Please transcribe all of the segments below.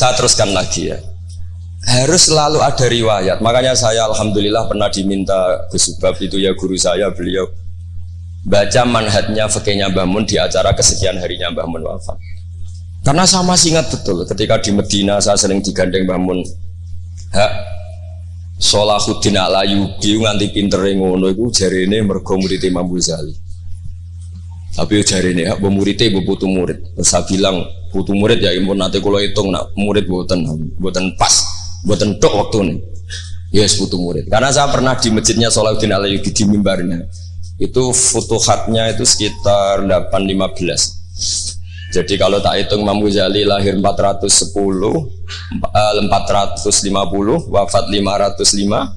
saya teruskan lagi ya harus selalu ada riwayat makanya saya alhamdulillah pernah diminta Gus Subab itu ya guru saya beliau baca manhatnya fakihnya Mbah Mun di acara kesekian harinya Mbah Mun wafat karena saya masih betul ketika di Medina saya sering digandeng Mbah Mun hak Solahuddin Alayubi nganti pinter ngono iku jarene mergo murid Imam Ghazali. Tapi jarene hak muridé ibu putu murid. Saya bilang putu murid ya impun nanti kalau hitung nak murid buatan buatan pas buatan tok waktu ini. Yes putu murid. Karena saya pernah di masjidnya Solahuddin Alayubi di mimbarnya. Itu futuhatnya itu sekitar 815 jadi kalau tak hitung Imam Ghazali lahir 410, 450, eh, wafat 505,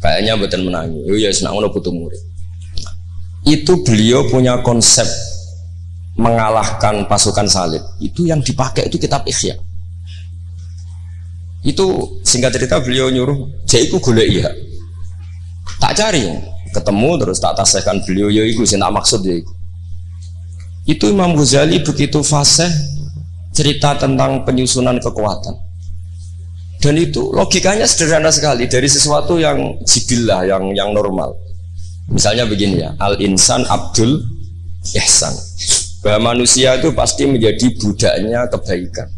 kayaknya betul menangi. Oh ya, senang ngono butuh murid. Itu beliau punya konsep mengalahkan pasukan salib. Itu yang dipakai itu kitab Ikhya. Itu singkat cerita beliau nyuruh, "Jaiku golek iya." Tak cari, ketemu terus tak tasihkan beliau ya iku sing tak maksud ya itu Imam Ghazali begitu fasih cerita tentang penyusunan kekuatan. Dan itu logikanya sederhana sekali dari sesuatu yang jibilah, yang yang normal. Misalnya begini ya, al insan Abdul ihsan. Bahwa manusia itu pasti menjadi budaknya kebaikan.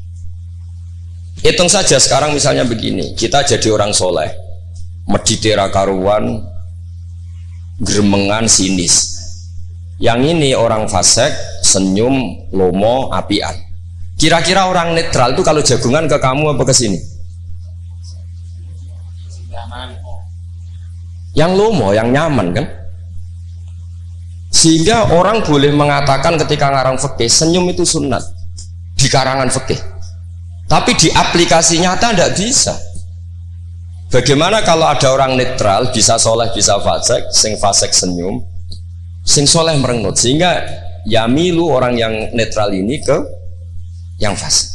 Hitung saja sekarang misalnya begini, kita jadi orang soleh, meditera karuan, geremengan sinis, yang ini orang fasek, senyum, lomo, apian. Kira-kira orang netral itu kalau jagungan ke kamu apa ke sini? Yang lomo, yang nyaman kan? Sehingga orang boleh mengatakan ketika ngarang fikih senyum itu sunat di karangan fikih. Tapi di aplikasi nyata tidak bisa. Bagaimana kalau ada orang netral bisa soleh bisa fasek, sing fasek senyum, sing soleh merengut sehingga yamilu orang yang netral ini ke yang fasik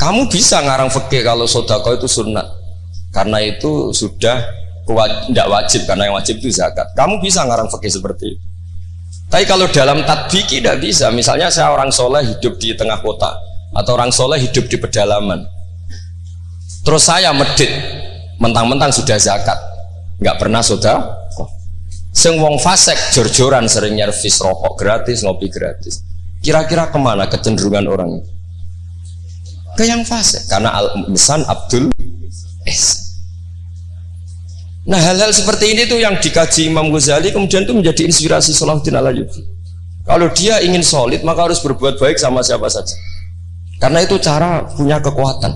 kamu bisa ngarang fikih kalau sodako itu sunnah karena itu sudah tidak wajib karena yang wajib itu zakat. Kamu bisa ngarang fikih seperti itu. Tapi kalau dalam tadbiki tidak bisa. Misalnya saya orang soleh hidup di tengah kota atau orang soleh hidup di pedalaman. Terus saya medit mentang-mentang sudah zakat. Nggak pernah sudah. Sing wong fasek jor-joran sering nyervis rokok gratis, ngopi gratis. Kira-kira ke mana kecenderungan orang itu? Ke yang fasek karena al misan Abdul Es. Nah hal-hal seperti ini tuh yang dikaji Imam Ghazali kemudian itu menjadi inspirasi Salahuddin Alayubi. Kalau dia ingin solid maka harus berbuat baik sama siapa saja. Karena itu cara punya kekuatan.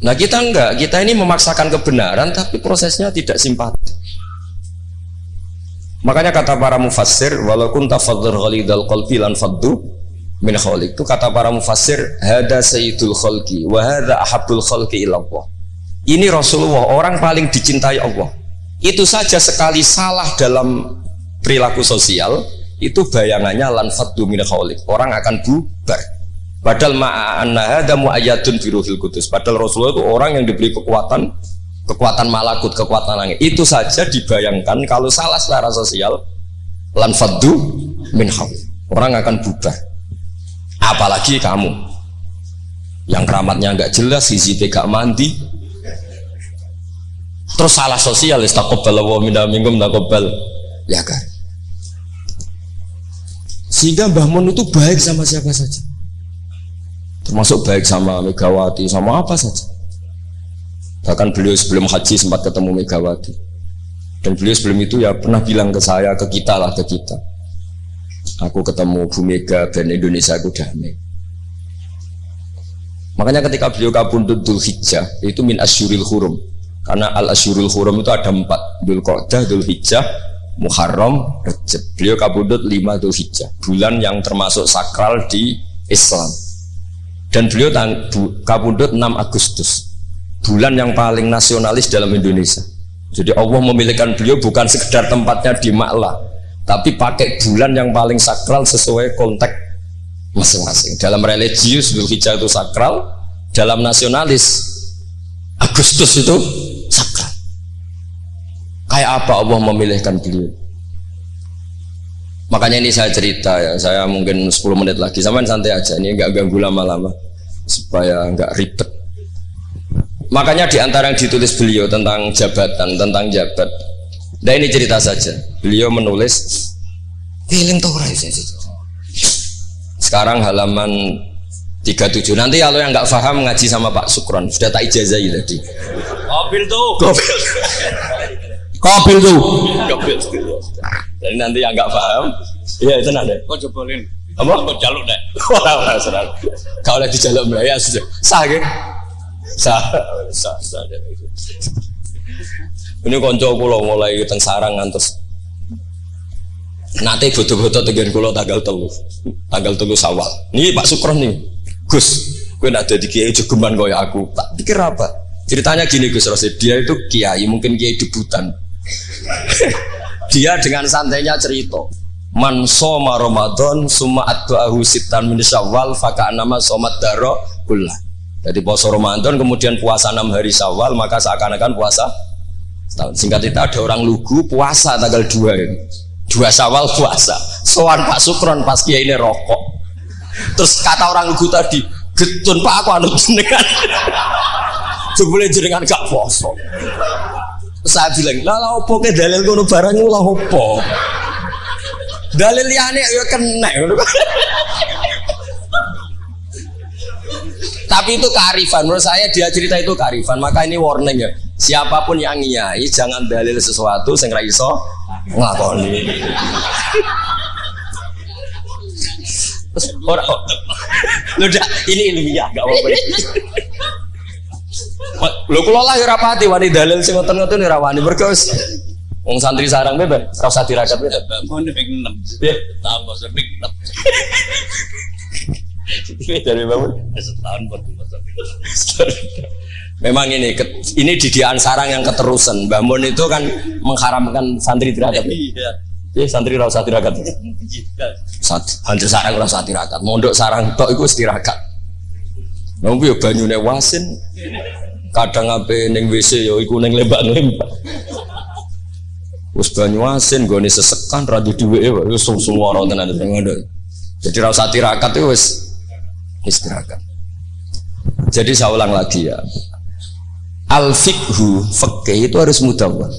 Nah kita enggak, kita ini memaksakan kebenaran tapi prosesnya tidak simpati. Makanya kata para mufassir, walaupun tafadzur ghalidal qalbi lan faddu min khaliq. Itu kata para mufassir, hada sayyidul khalqi wa hada ahabul khalqi ilallah. Ini Rasulullah, orang paling dicintai Allah. Itu saja sekali salah dalam perilaku sosial, itu bayangannya lan faddu min khaliq. Orang akan bubar. Padahal ma'anna muayyadun biruhil kudus. Padahal Rasulullah itu orang yang diberi kekuatan kekuatan malakut, kekuatan langit. Itu saja dibayangkan kalau salah secara sosial lan faddu min Orang akan bubar. Apalagi kamu yang keramatnya nggak jelas, sisi gak mandi, terus salah sosial istaqabbal wa minna minkum taqabbal ya kan sehingga Mbah Mun itu baik sama siapa saja? Termasuk baik sama Megawati sama apa saja. Bahkan beliau sebelum haji sempat ketemu Megawati. Dan beliau sebelum itu ya pernah bilang ke saya ke kita lah ke kita. Aku ketemu Bu Mega dan Indonesia aku damai. Makanya ketika beliau kabundut Dul Hijjah itu min asyuril hurum karena al asyuril hurum itu ada empat Dul Qodah, Dul Hijjah, Muharram, Rejab beliau kabundut lima Dul Hijjah bulan yang termasuk sakral di Islam. Dan beliau kabundut 6 Agustus bulan yang paling nasionalis dalam Indonesia. Jadi Allah memilihkan beliau bukan sekedar tempatnya di Maklah tapi pakai bulan yang paling sakral sesuai konteks masing-masing. Dalam religius Zulhijjah itu sakral dalam nasionalis Agustus itu kayak apa Allah memilihkan beliau Makanya ini saya cerita ya, saya mungkin 10 menit lagi, sama santai aja, ini nggak ganggu lama-lama supaya nggak ribet. Makanya di antara yang ditulis beliau tentang jabatan, tentang jabat. Nah ini cerita saja. Beliau menulis feeling tuh Sekarang halaman 37. Nanti kalau yang nggak paham ngaji sama Pak Sukron, sudah tak ijazahi tadi. Mobil tuh. Kobil. Kobil tuh. Kobil. Jadi nanti yang nggak paham, iya itu nanti. Kok jebolin? Apa? Kok jaluk deh? Wah, serang. Kau lagi jaluk ya sudah. Sah ke? Sah, sah, sah. Ini konco kulo mulai teng sarang ngantos. Nanti foto-foto tegar kulo tanggal telu, tanggal telu sawal. Ini Pak Sukron nih, Gus. Gue nak jadi kiai jogeman kaya aku. Tak pikir apa? Ceritanya gini Gus Rosid, dia itu kiai, mungkin kiai debutan. Dia dengan santainya cerita man soma Ramadan summa addu'ahu sitan min syawal faka nama somat daro kullah. Jadi puasa Ramadan kemudian puasa enam hari syawal maka seakan-akan puasa setahun. Singkat itu ada orang lugu puasa tanggal dua ini. Dua syawal puasa. Soan Pak Sukron pas kiai ini rokok. Terus kata orang lugu tadi getun Pak aku anut jenengan. Jebule jenengan gak puasa saya bilang lah lah opo ke dalil kono barang lah opo? Dalil liane ya kena. Tapi itu kearifan. Menurut saya dia cerita itu kearifan. Maka ini warning ya. Siapa pun yang ngiyai jangan dalil sesuatu sing ra iso nglakoni. Orang udah ini ilmiah gak apa-apa Lho kula lah ya ora pati wani dalil sing ngoten-ngoten ora wani mergo wis wong santri sarang bebe ora usah dirakat bebe. Mau nek 6. Piye? Tambah sepik 6. Ini dari bangun. Setahun Memang ini ini didikan sarang yang keterusan. Mbah Mun itu kan mengharamkan santri tirakat. Iya. Ya santri ora usah tirakat. Santri sarang ora usah tirakat. Mondok sarang tok iku tirakat. Nunggu ya banyune wasin. Kadang ape ning WC ya iku ning lembak-lembak. Wis banyu asin gone sesekan ra di dhuweke kok wis suwara tenan. Jadi ra usah tirakat itu wis istirahat. Jadi saya ulang lagi ya. Al fikhu fikih itu harus mudawwan.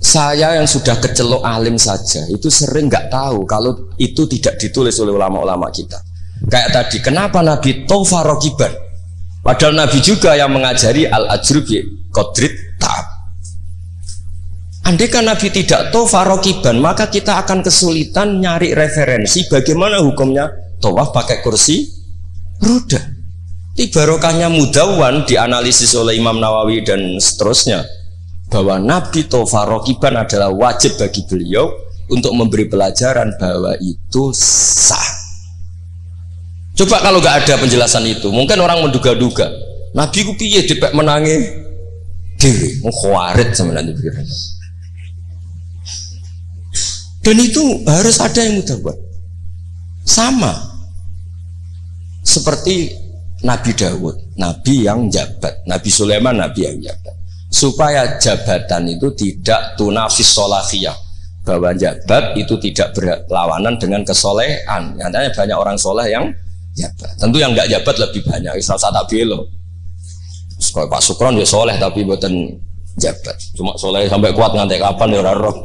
Saya yang sudah kecelok alim saja itu sering nggak tahu kalau itu tidak ditulis oleh ulama-ulama kita. Kayak tadi, kenapa Nabi Tofa Rokiban? Padahal Nabi juga yang mengajari al ajrub kodrit ta'ab. Andai kan Nabi tidak tofa rokiban, maka kita akan kesulitan nyari referensi bagaimana hukumnya tawaf pakai kursi roda. Tibarokahnya mudawan dianalisis oleh Imam Nawawi dan seterusnya bahwa Nabi tofa rokiban adalah wajib bagi beliau untuk memberi pelajaran bahwa itu sah. Coba kalau nggak ada penjelasan itu, mungkin orang menduga-duga. Nabi ku piye dipek menangi diri, mau sama nanti pikiran. Dan itu harus ada yang mudah buat. Sama seperti Nabi Dawud, Nabi yang jabat, Nabi Sulaiman, Nabi yang jabat. Supaya jabatan itu tidak tunafis solafiyah, bahwa jabat itu tidak berlawanan dengan kesolehan. Nyatanya banyak orang soleh yang jabat. Tentu yang nggak jabat lebih banyak. Islam tak belo. Kalau Pak Sukron dia soleh tapi buatan jabat. Cuma soleh sampai kuat ngantek kapan ya roh.